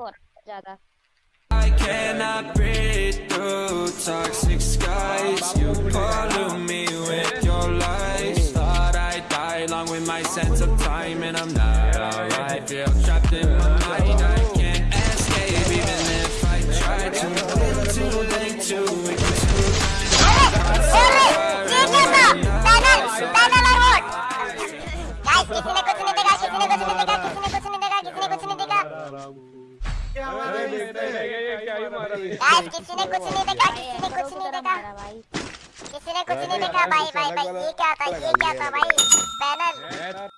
กดज्यादा I cannot breathe through toxic skies. You pollute me with your lies. Thought I'd die along with my sense of time, and I'm not alright. Feel trapped in my mind. I can't escape, even if I try to. Little too late to ignore. Guys, किसी ने कुछ नहीं देखा किसी ने कुछ नहीं देखा किसी ने कुछ नहीं देखा किसी ने कुछ नहीं देखा गाइस किसी ने कुछ नहीं देखा किसी ने कुछ नहीं देखा। किसी ने कुछ नहीं देखा भाई भाई भाई ये क्या था ये क्या था भाई? पैनल।